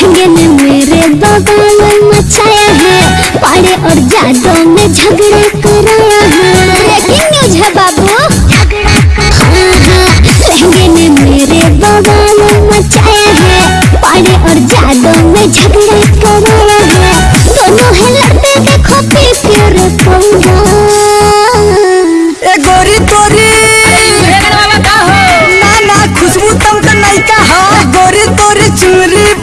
हिंगन मेरे बगान मचाया है। पाड़े और जादों में झगड़ा करा।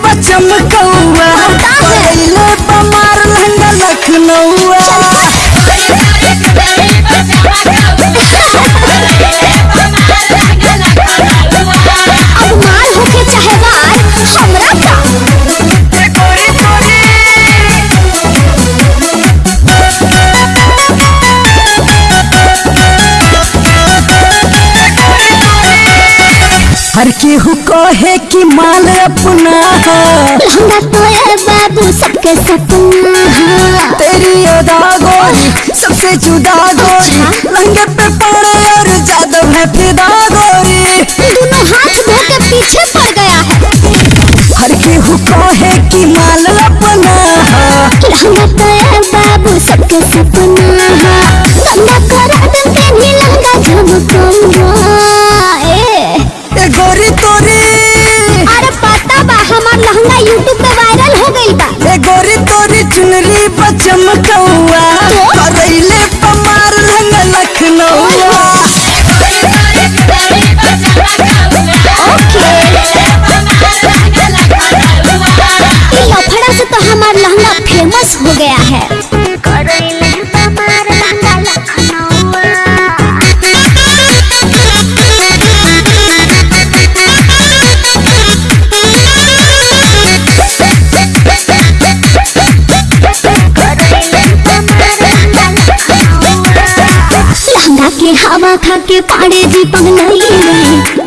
बचम कौआ पहले बमार लहंगा लखनऊआ तोरी हर केहू कहे कि माल अपना तो सबके सपना है। तेरी अदा गोरी सबसे जुदा गोरी। लहंगे पे पड़े और जादव है फिदा गोरी दोनों हाथ धो के पीछे पड़ गया है। हर केहू कहे कि माल अपना लहंगा तो है बाबू सबके सपना है। गंगा करा दिन पे भी लहंगा झमकूँगा ए। ए गोरी तोरी। अरे पता बा हमार लहंगा यूट्यूब तोरी चुनरी बचम कौआ करैले पमार रंग से तो हमारा लहंगा फ़ेमस हो गया है। के हवा खा के पाड़े जी पगलैले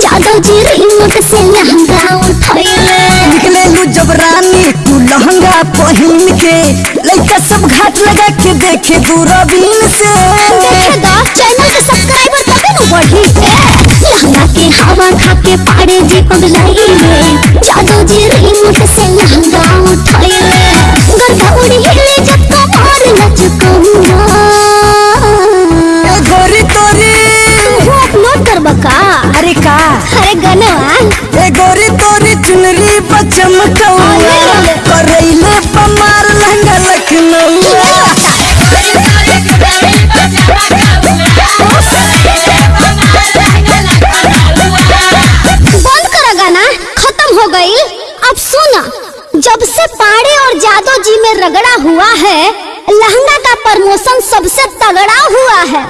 जादव जी रिमोट से लहंगा उठैले निकले लू जब रानी तू लहंगा पहन के लड़का सब घाट लगा के देखे दूरबीन से। देखे दा चैनल के सब्सक्राइबर तबे नु बढ़ी लहंगा के हवा खा के पाड़े जी पगलैले जादव जी रिमोट से लहंगा उठैले खत्म हो गई। अब सुना, जब से पाड़े और जादो जी में रगड़ा हुआ है, लहंगा का प्रमोशन सबसे तगड़ा हुआ है।